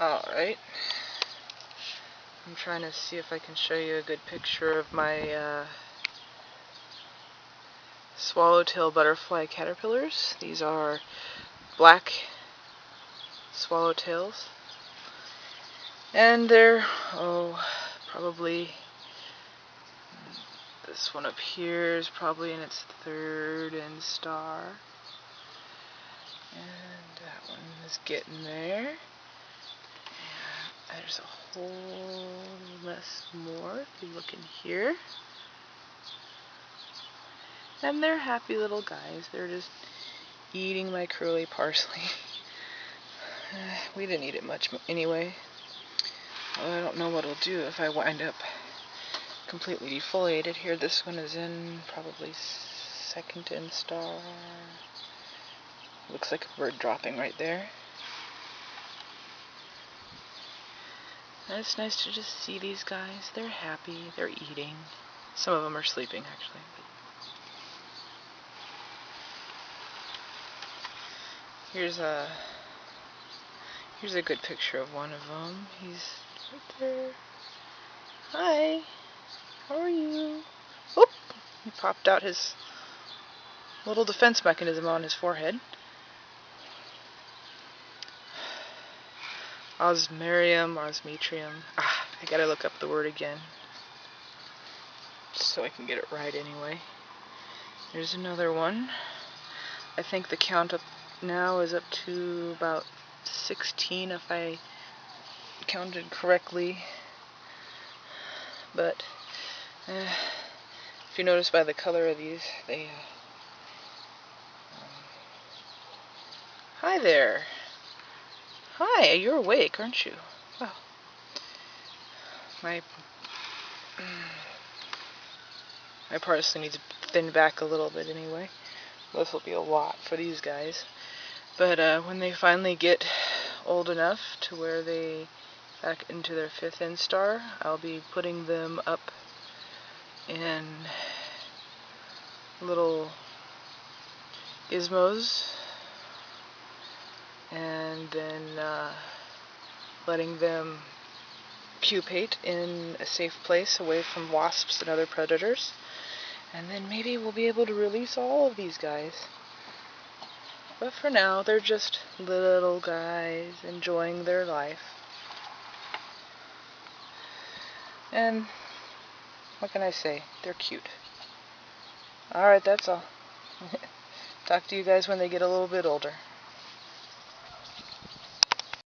Alright. I'm trying to see if I can show you a good picture of my uh, swallowtail butterfly caterpillars. These are black swallowtails. And they're, oh, probably, this one up here is probably in its third instar. And that one is getting there. There's a whole mess more if you look in here. And they're happy little guys. They're just eating my curly parsley. we didn't eat it much anyway. I don't know what it'll do if I wind up completely defoliated here. This one is in probably second instar. Looks like a bird dropping right there. It's nice to just see these guys. They're happy. They're eating. Some of them are sleeping, actually. Here's a here's a good picture of one of them. He's right there. Hi. How are you? Oop! He popped out his little defense mechanism on his forehead. Osmerium, osmetrium. Ah, I gotta look up the word again. So I can get it right anyway. There's another one. I think the count up now is up to about 16 if I counted correctly. But uh, if you notice by the color of these, they. Uh, um, hi there. Hi, you're awake, aren't you? Oh. My my parsley needs to thin back a little bit anyway. This will be a lot for these guys. But uh, when they finally get old enough to where they back into their fifth instar, I'll be putting them up in little gizmos and then uh, letting them pupate in a safe place away from wasps and other predators. And then maybe we'll be able to release all of these guys. But for now, they're just little guys enjoying their life. And what can I say? They're cute. Alright, that's all. Talk to you guys when they get a little bit older.